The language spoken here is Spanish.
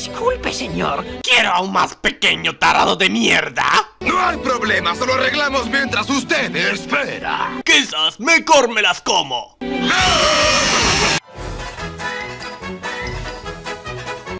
Disculpe, señor. ¿Quiero a un más pequeño tarado de mierda? No hay problema, solo arreglamos mientras usted espera. Quizás mejor me las como. ¡Ah!